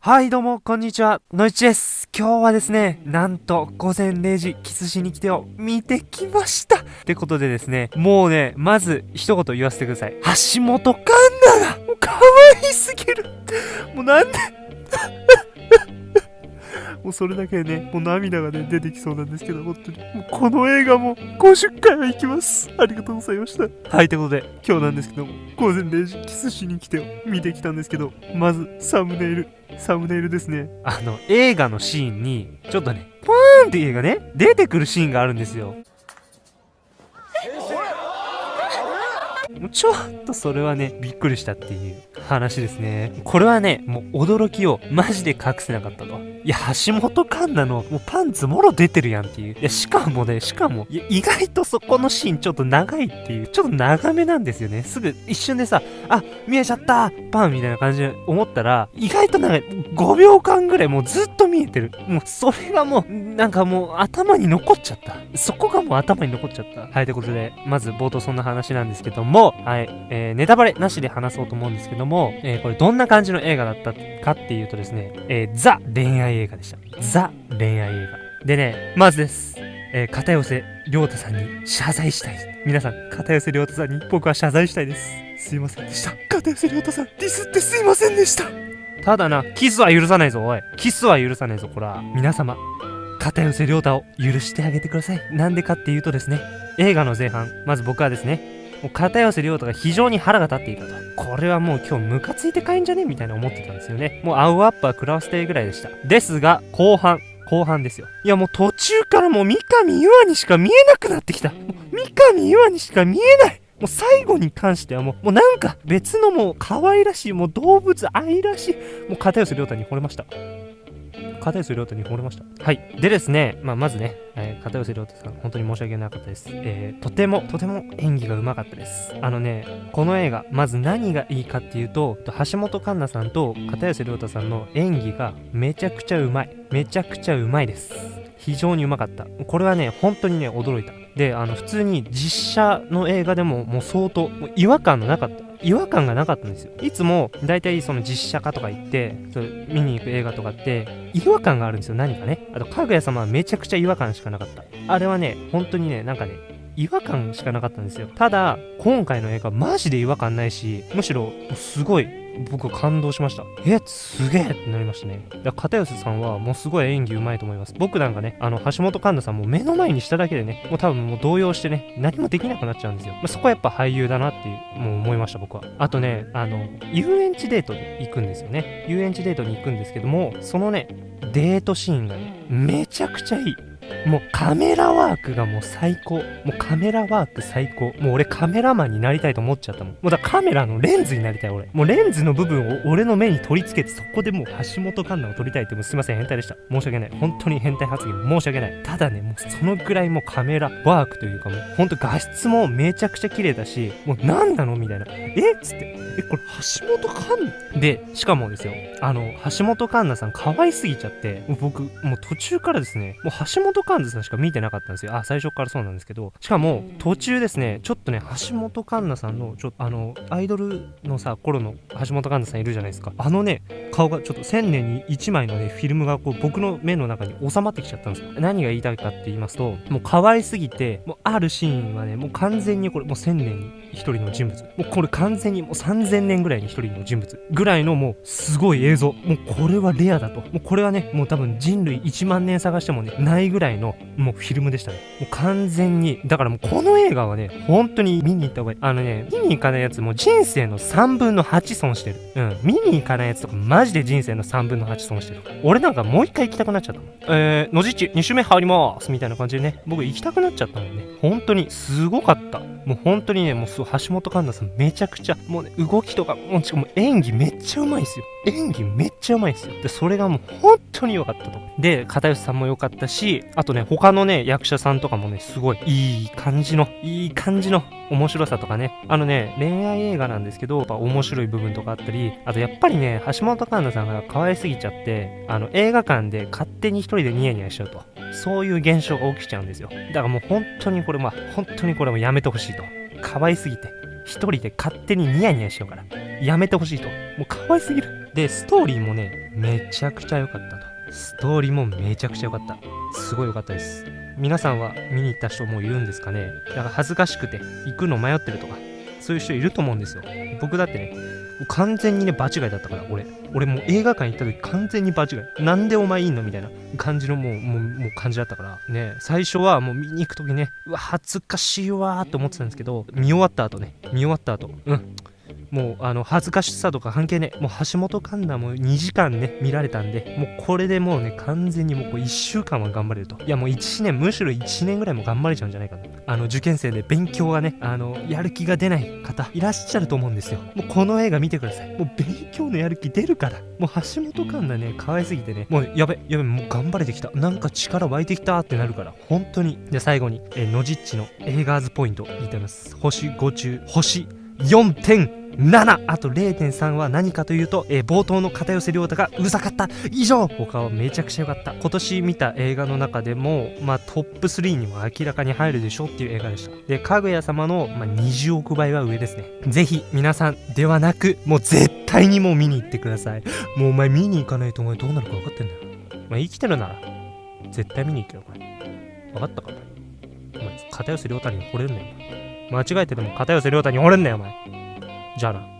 はいどうもこんにちは。のいちです。今日はですねなんと午前0時キスしに来てを見てきました。ってことでですねもうねまず一言言わせてください。橋本環奈がもう可愛すぎる。もうなんで？もうそれだけでね、もう涙がね、出てきそうなんですけど、本当に。もうこの映画も50回は行きます。ありがとうございました。はい、ということで、今日なんですけども、午前0時キスしに来て見てきたんですけど、まず、サムネイル。サムネイルですね。あの、映画のシーンに、ちょっとね、ポーンって映画ね、出てくるシーンがあるんですよ。もうちょっとそれはね、びっくりしたっていう話ですね。これはね、もう驚きをマジで隠せなかったと。いや、橋本環奈のもうパンツもろ出てるやんっていう。いや、しかもね、しかも、いや、意外とそこのシーンちょっと長いっていう、ちょっと長めなんですよね。すぐ一瞬でさ、あ、見えちゃったパンみたいな感じで思ったら、意外と長い。5秒間ぐらいもうずっと見えてる。もうそれがもう、なんかもう頭に残っちゃった。そこがもう頭に残っちゃった。はい、ということで、まず冒頭そんな話なんですけども、はい、えー、ネタバレなしで話そうと思うんですけども、えー、これどんな感じの映画だったかっていうとですね、えー、ザ恋愛映画でした。ザ恋愛映画。でね、まずです。えー、片寄良太さんに謝罪したい。皆さん、片寄良太さんに僕は謝罪したいです。すいませんでした。片寄良太さん、ディスってすいませんでした。ただな、キスは許さないぞ、おい。キスは許さないぞ、こら。皆様、片寄良太を許してあげてください。なんでかっていうとですね、映画の前半、まず僕はですね、もう片寄涼太が非常に腹が立っていたと。これはもう今日ムカついて帰んじゃねみたいな思ってたんですよね。もう青アップは食らわせてぐらいでした。ですが、後半、後半ですよ。いやもう途中からもう三上優愛にしか見えなくなってきた。三上優愛にしか見えない。もう最後に関してはもう、もうなんか別のもう可愛らしい、もう動物愛らしい、もう片寄涼太に惚れました。片寄涼太に惚れました。はい。でですね、まあ、まずね、えー、片寄涼太さん、本当に申し訳なかったです。えー、とても、とても演技がうまかったです。あのね、この映画、まず何がいいかっていうと、橋本環奈さんと片寄涼太さんの演技がめちゃくちゃうまい。めちゃくちゃうまいです。非常にうまかった。これはね、本当にね、驚いた。で、あの、普通に実写の映画でももう相当、違和感のなかった。違和感がなかったんですよ。いつも、大体その実写化とか行って、それ見に行く映画とかって、違和感があるんですよ、何かね。あと、かぐや様はめちゃくちゃ違和感しかなかった。あれはね、本当にね、なんかね、違和感しかなかったんですよ。ただ、今回の映画マジで違和感ないし、むしろすごい僕感動しました。え、すげえってなりましたね。だ片寄さんはもうすごい演技うまいと思います。僕なんかね、あの、橋本環奈さんも目の前にしただけでね、もう多分もう動揺してね、何もできなくなっちゃうんですよ。まあ、そこはやっぱ俳優だなっていう、もう思いました僕は。あとね、あの、遊園地デートに行くんですよね。遊園地デートに行くんですけども、そのね、デートシーンがね、めちゃくちゃいい。もうカメラワークがもう最高。もうカメラワーク最高。もう俺カメラマンになりたいと思っちゃったもん。もうだカメラのレンズになりたい俺。もうレンズの部分を俺の目に取り付けてそこでもう橋本環奈を撮りたいってもうすいません変態でした。申し訳ない。本当に変態発言申し訳ない。ただね、もうそのぐらいもうカメラワークというかもうほんと画質もめちゃくちゃ綺麗だし、もう何なのみたいな。え？っつって。え、これ橋本環奈？で、しかもですよ。あの、橋本環奈さん可愛すぎちゃって、もう僕、もう途中からですね、もう橋本環奈さんしか見てなかったんですよ。あ、最初からそうなんですけど、しかも途中ですね、ちょっとね、橋本環奈さんの、ちょっとあの、アイドルのさ、頃の橋本環奈さんいるじゃないですか。あのね、顔がちょっと1000年に1枚のね、フィルムがこう僕の目の中に収まってきちゃったんですよ。何が言いたいかって言いますと、もう可愛すぎて、もうあるシーンはね、もう完全にこれ、もう1000年に1人の人物。もうこれ完全にもう3000年ぐらいに1人の人物。ぐらいのもうすごい映像。もうこれはレアだと。もうこれはね、もう多分人類1万年探してもね、ないぐらいのもうフィルムでしたね。もう完全に、だからもうこの映画はね、本当に見に行った方がいい。あのね、見に行かないやつも人生の3分の8損してる。うん。見に行かないやつとかマジで人生の3分の8損してる。俺なんかもう一回行きたくなっちゃったもん。えー、のじち2周目入りますみたいな感じでね、僕行きたくなっちゃったもんね。本当にすごかった。もう本当にね、もうすごい橋本環奈さんめちゃくちゃ、もうね、動きとか、もうしかも演技めっちゃうまいんすよ。演技めっちゃうまいんすよ。で、それがもう本当に良かったと。で、片吉さんも良かったし、あとね、他のね、役者さんとかもね、すごいいい感じの、いい感じの面白さとかね。あのね、恋愛映画なんですけど、やっぱ面白い部分とかあったり、あとやっぱりね、橋本環奈さんが可愛すぎちゃって、あの、映画館で勝手に一人でニヤニヤしちゃうと。そういう現象が起きちゃうんですよ。だからもう本当にこれ、まあ、本当にこれもやめてほしいと。可愛すぎて。一人で勝手にニヤニヤしようから。やめてほしいと。もう可愛すぎる。で、ストーリーもね、めちゃくちゃ良かったと。ストーリーもめちゃくちゃ良かった。すごい良かったです。皆さんは見に行った人もいるんですかねだから恥ずかしくて行くの迷ってるとか、そういう人いると思うんですよ。僕だってね、完全にね、場違いだったから、俺。俺もう映画館行った時完全に場違い。なんでお前いいのみたいな感じのもう、もう、もう感じだったから。ね、最初はもう見に行く時ね、うわ、恥ずかしいわーって思ってたんですけど、見終わった後ね、見終わった後、うん。もうあの恥ずかしさとか関係ねもう橋本環奈も2時間ね見られたんでもうこれでもうね完全にもうこう1週間は頑張れると。いやもう1年むしろ1年ぐらいも頑張れちゃうんじゃないかなあの受験生で勉強がねあのやる気が出ない方いらっしゃると思うんですよ。もうこの映画見てください。もう勉強のやる気出るから。もう橋本環奈ね可愛すぎてね。もうやべやべもう頑張れてきた。なんか力湧いてきたってなるから。本当に。で最後にえーのじっちの映画ーズポイント言いたいます。星5中星7あと0.3は何かというと、えー冒頭の片寄涼太がうざかった。以上。他はめちゃくちゃ良かった。今年見た映画の中でもまあトップ3にも明らかに入るでしょっていう映画でした。でかぐや様の、まあ、20億倍は上ですね。ぜひ皆さんではなくもう絶対にもう見に行ってください。もうお前見に行かないとお前どうなるか分かってんだよ。まあ生きてるなら絶対見に行けよお前。分かったかお前。お前片寄涼太に惚れるなよ間違えてでも片寄涼太に惚れんなよお前。じゃあな